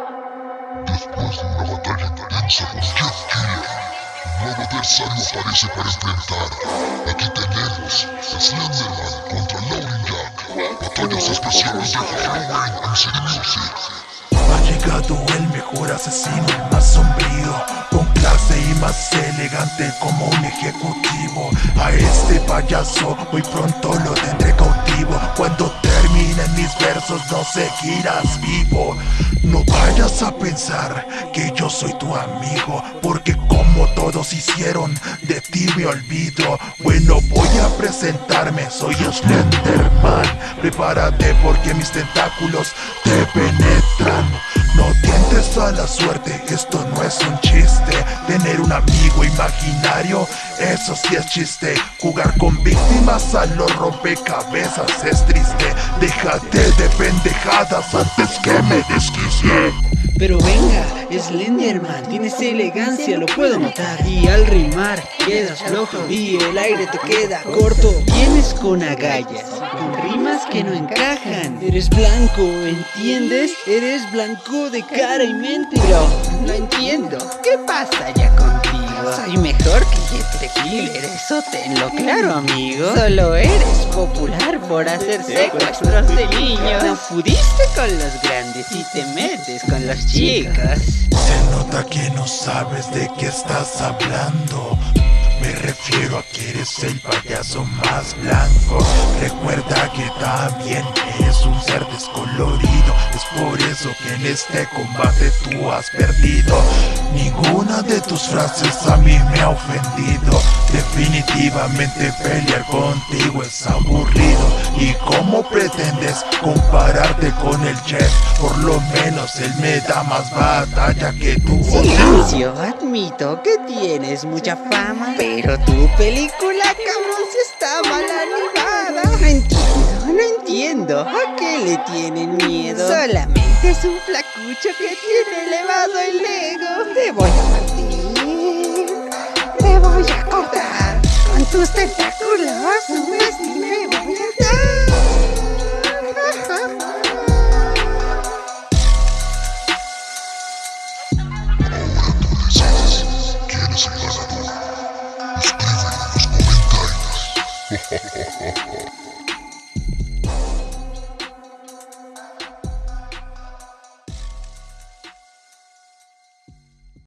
Después de una batalla intensa con Jeff Killer, un nuevo adversario aparece para enfrentar. Aquí tenemos Slenderman contra Lauren Jack. Batallas especiales de Halloween en City Music. Ha llegado el mejor asesino, el más sombrío, con clase y más elegante como un ejecutivo. A este payaso muy pronto lo tendré cautivo. Cuando terminen mis versos no seguirás vivo. No vayas a pensar que yo soy tu amigo, porque como todos hicieron, de ti me olvido. Bueno, voy a presentarme, soy Slenderman. Prepárate porque mis tentáculos te penetran. No tientes a la suerte, esto no es un chiste. Tener un amigo imaginario, eso sí es chiste. Jugar con víctimas a los rompecabezas es triste. Déjate de pendejadas antes que me desquicie. Pero venga, Slenderman, tienes elegancia, lo puedo notar. Y al rimar quedas flojo y el aire te queda corto. Vienes con agallas, con rimas que no encajan. Eres blanco, ¿entiendes? Eres blanco de cara y mente. Pero no entiendo, ¿qué pasa contigo? Soy mejor que Jeff Killer, eso tenlo claro amigo. Solo eres popular por hacer secuestros de niños. No pudiste con los grandes y te metes con los chicos. Se nota que no sabes de qué estás hablando. Me refiero a que eres el payaso más blanco. Recuerda que también eres un ser descolorido. Es por eso que en este combate tú has perdido. Ninguna de tus frases a mí me ha ofendido. Definitivamente pelear contigo es aburrido. ¿Y cómo pretendes compararte con el chef? Por lo menos él me da más batalla que tú. Silencio, admito que tienes mucha fama pero tu película, cabrón, si está mal animada. ¿A qué le tienen miedo? Solamente es un flacucho que tiene elevado el ego. Te voy a partir. Te voy a cortar. Con tus tentáculos, un me voy a dar. Ahora tú decides quién